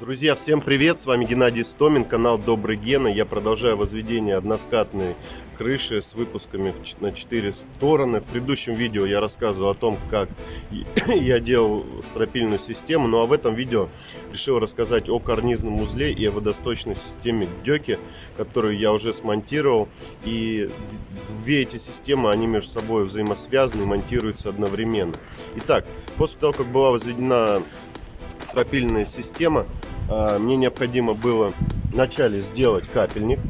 Друзья, всем привет! С вами Геннадий Стомин, канал Добрый Гена. Я продолжаю возведение односкатной крыши с выпусками на 4 стороны. В предыдущем видео я рассказывал о том, как я делал стропильную систему. Ну а в этом видео решил рассказать о карнизном узле и о водосточной системе Дёки, которую я уже смонтировал. И две эти системы, они между собой взаимосвязаны монтируются одновременно. Итак, после того, как была возведена стропильная система, мне необходимо было вначале сделать капельник.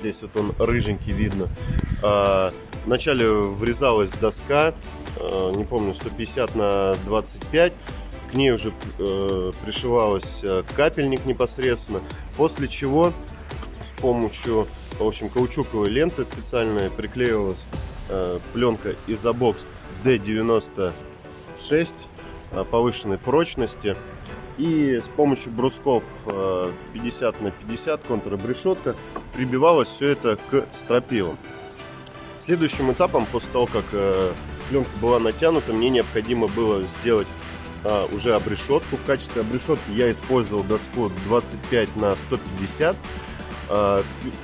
Здесь вот он рыженький видно. А, вначале врезалась доска, а, не помню, 150 на 25. К ней уже э, пришивалась э, капельник непосредственно. После чего с помощью, в общем, каучуковой ленты специальной приклеивалась э, пленка изобокс D96 повышенной прочности и с помощью брусков 50 э, на 50 контрабрешетка прибивалось все это к стропилам. Следующим этапом, после того, как э, пленка была натянута, мне необходимо было сделать э, уже обрешетку. В качестве обрешетки я использовал доску 25 на 150.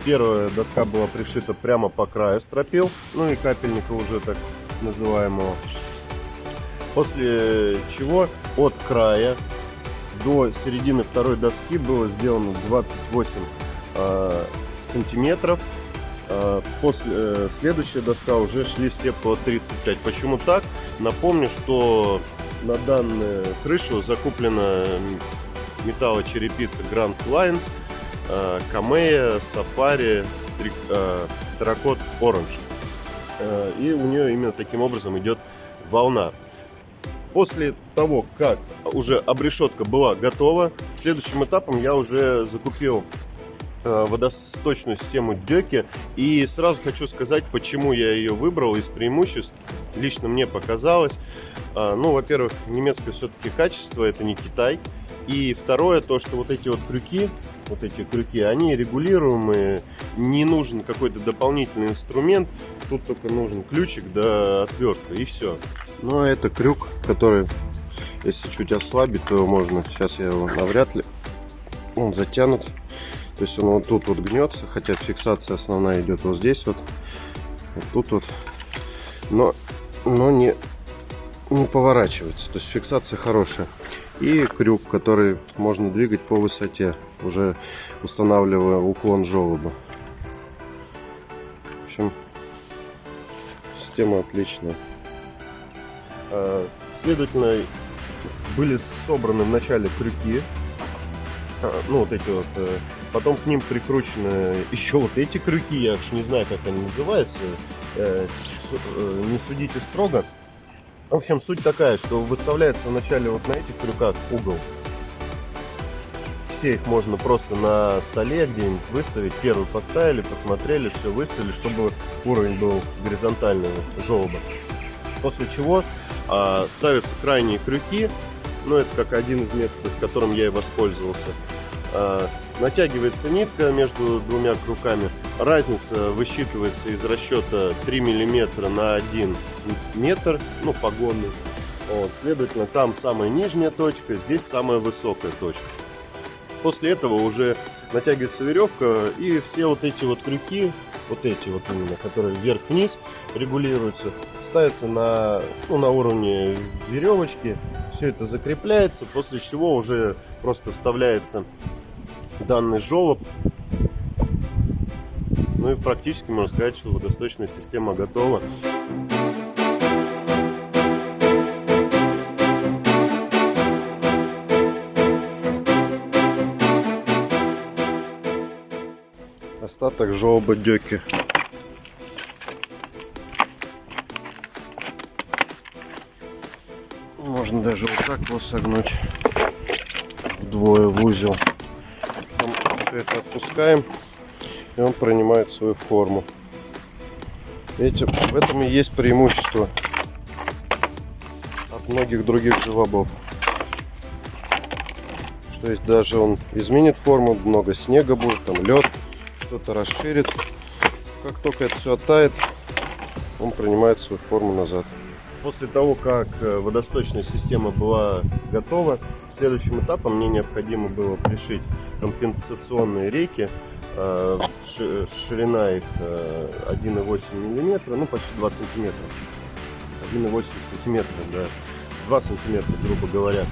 Первая доска была пришита прямо по краю стропил, ну и капельника уже так называемого. После чего от края до середины второй доски было сделано 28 э, сантиметров. Э, после, э, следующая доска уже шли все по 35. Почему так? Напомню, что на данную крышу закуплена металлочерепица Grand Line, э, Камея, Safari, э, Terracotta Orange. Э, и у нее именно таким образом идет волна. После того, как уже обрешетка была готова, следующим этапом я уже закупил э, водосточную систему Дёки. И сразу хочу сказать, почему я ее выбрал из преимуществ. Лично мне показалось. А, ну, во-первых, немецкое все-таки качество, это не Китай. И второе, то, что вот эти вот крюки, вот эти крюки, они регулируемые, не нужен какой-то дополнительный инструмент, тут только нужен ключик да отвертка и все. Ну, это крюк, который, если чуть ослабить, то можно, сейчас я его навряд ли, он затянут. То есть он вот тут вот гнется, хотя фиксация основная идет вот здесь вот, вот тут вот, но, но не, не поворачивается, то есть фиксация хорошая. И крюк, который можно двигать по высоте, уже устанавливая уклон желоба. В общем, система отличная. А, следовательно, были собраны в начале крюки, а, ну вот эти вот, э, потом к ним прикручены еще вот эти крюки, я уж не знаю, как они называются, э, э, не судите строго. В общем, суть такая, что выставляется вначале вот на этих крюках угол. Все их можно просто на столе где-нибудь выставить. Первый поставили, посмотрели, все выставили, чтобы уровень был горизонтального желоба. После чего а, ставятся крайние крюки. Ну, это как один из методов, которым я и воспользовался. А, натягивается нитка между двумя крюками. Разница высчитывается из расчета 3 мм на 1 метр, ну, погонный. Вот, следовательно, там самая нижняя точка, здесь самая высокая точка. После этого уже натягивается веревка и все вот эти вот крюки вот эти вот именно, которые вверх-вниз регулируются, ставятся на, ну, на уровне веревочки, все это закрепляется, после чего уже просто вставляется данный желоб. Ну и практически можно сказать, что водосточная система готова. Остаток жолоба дёки. Можно даже вот так его согнуть вдвое в узел. Потом все это отпускаем, и он принимает свою форму. Видите, в этом и есть преимущество от многих других желобов. Что есть даже он изменит форму, много снега будет, там лед что-то расширит. Как только это все оттает, он принимает свою форму назад. После того, как э, водосточная система была готова, следующим этапом мне необходимо было пришить компенсационные рейки. Э, ширина их 1,8 мм, ну почти 2 сантиметра. 1,8 сантиметра, да. 2 сантиметра, грубо говоря.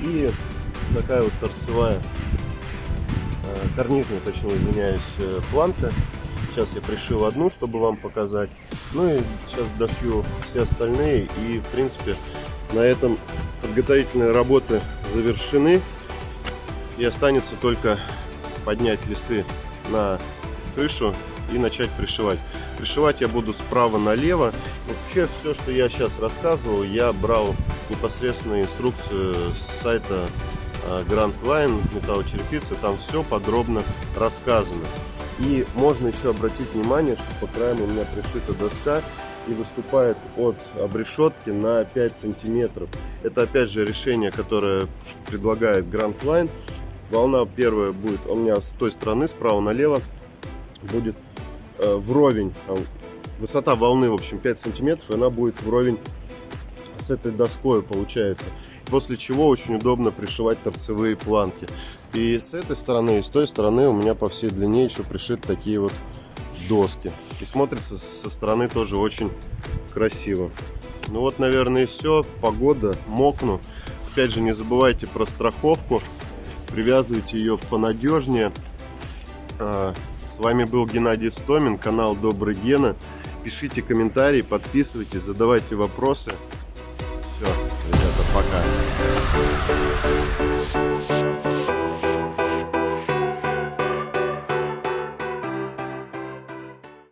И такая вот торцевая, карнизная, точнее, извиняюсь, планка Сейчас я пришил одну, чтобы вам показать. Ну и сейчас дошью все остальные. И, в принципе, на этом подготовительные работы завершены. И останется только поднять листы на крышу и начать пришивать. Пришивать я буду справа налево. Вообще все, что я сейчас рассказывал, я брал непосредственно инструкцию с сайта Grand Line металлочерепицы. Там все подробно рассказано. И можно еще обратить внимание, что по краям у меня пришита доска и выступает от обрешетки на 5 сантиметров. Это опять же решение, которое предлагает Grand Line. Волна первая будет у меня с той стороны, справа налево, будет э, вровень. Высота волны, в общем, 5 сантиметров, и она будет вровень с этой доской, получается. После чего очень удобно пришивать торцевые планки. И с этой стороны, и с той стороны у меня по всей длине еще пришиты такие вот доски. И смотрится со стороны тоже очень красиво. Ну вот, наверное, и все. Погода, мокну. Опять же, не забывайте про страховку. Привязывайте ее понадежнее. А, с вами был Геннадий Стомин, канал Добрый Гена. Пишите комментарии, подписывайтесь, задавайте вопросы. Все, ребята, пока.